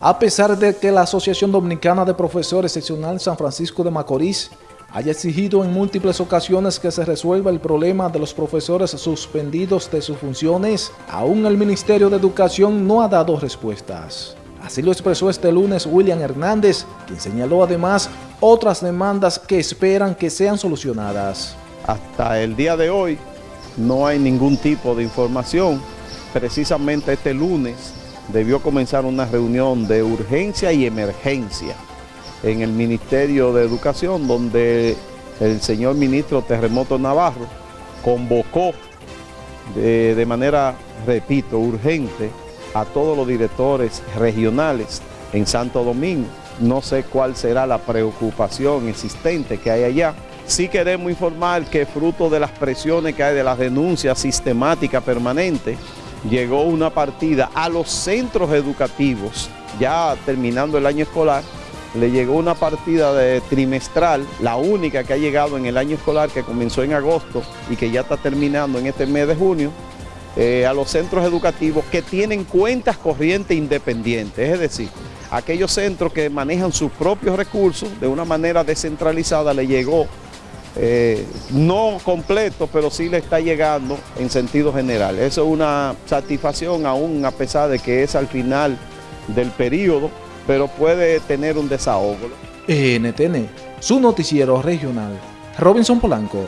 A pesar de que la Asociación Dominicana de Profesores Seccional San Francisco de Macorís haya exigido en múltiples ocasiones que se resuelva el problema de los profesores suspendidos de sus funciones, aún el Ministerio de Educación no ha dado respuestas. Así lo expresó este lunes William Hernández, quien señaló además otras demandas que esperan que sean solucionadas. Hasta el día de hoy no hay ningún tipo de información. Precisamente este lunes debió comenzar una reunión de urgencia y emergencia en el Ministerio de Educación, donde el señor ministro Terremoto Navarro convocó de, de, manera, repito, urgente a todos los directores regionales en Santo Domingo. No sé cuál será la preocupación existente que hay allá. Sí queremos informar que fruto de las presiones que hay de las denuncias sistemáticas permanentes, llegó una partida a los centros educativos, ya terminando el año escolar, le llegó una partida de trimestral, la única que ha llegado en el año escolar que comenzó en agosto y que ya está terminando en este mes de junio, eh, a los centros educativos que tienen cuentas corrientes independientes, es decir, aquellos centros que manejan sus propios recursos de una manera descentralizada le llegó eh, no completo, pero sí le está llegando en sentido general. Eso es una satisfacción aún a pesar de que es al final del periodo, pero puede tener un desahogo. NTN, su noticiero regional. Robinson Polanco.